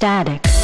static.